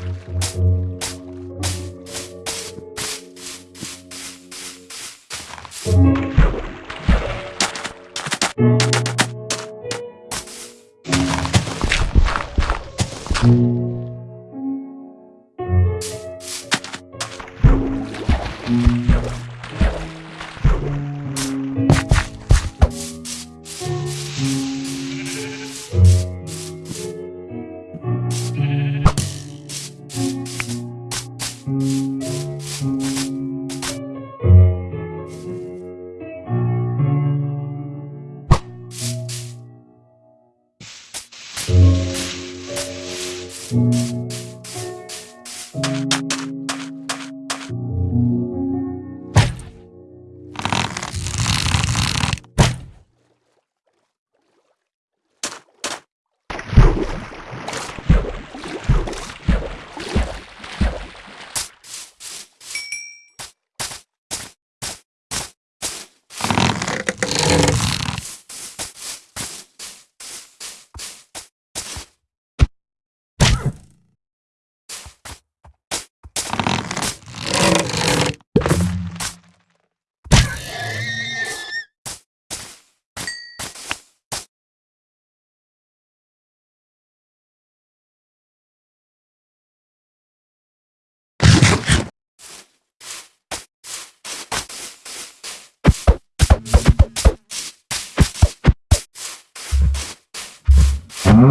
Música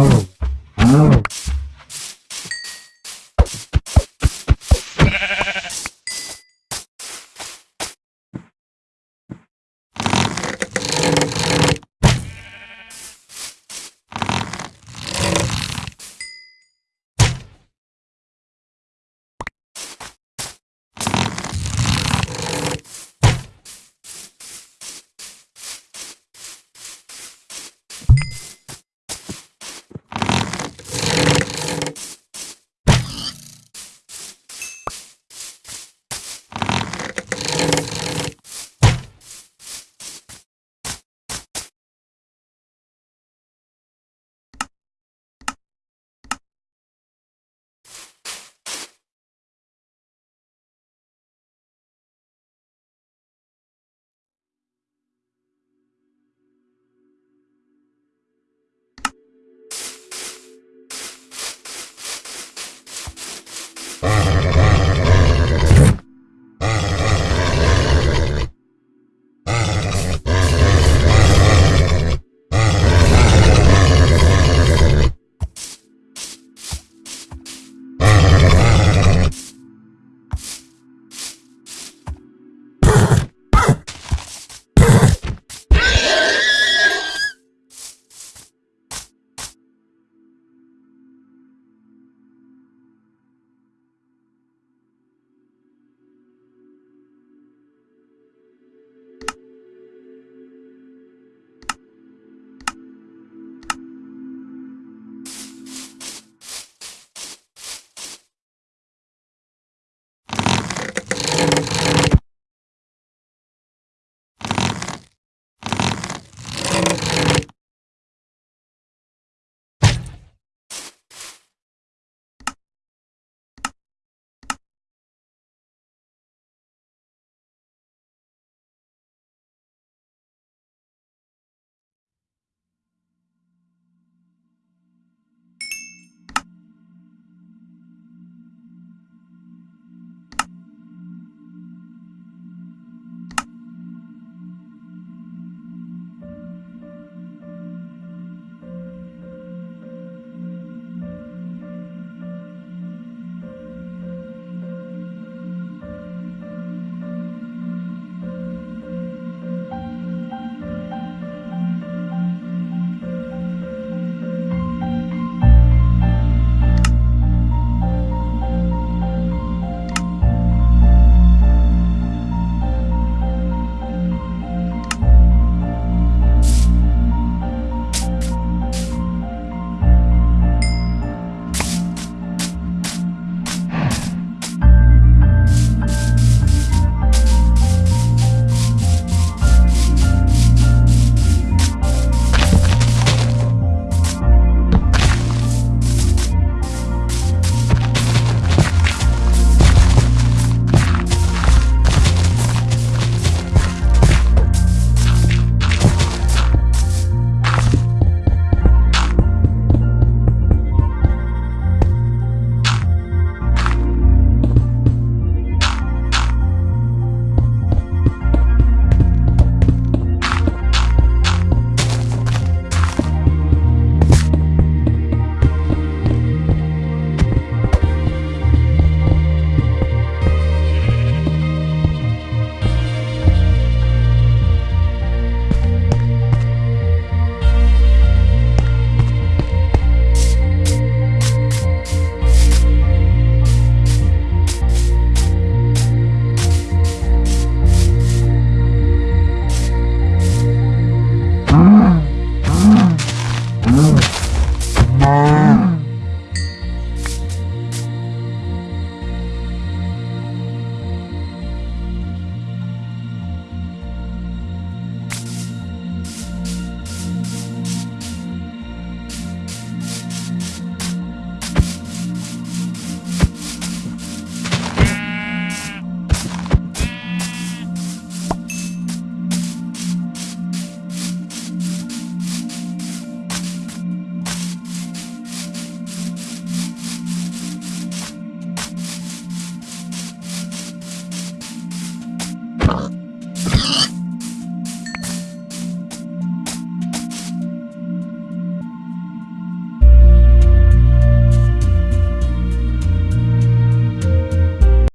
Oh.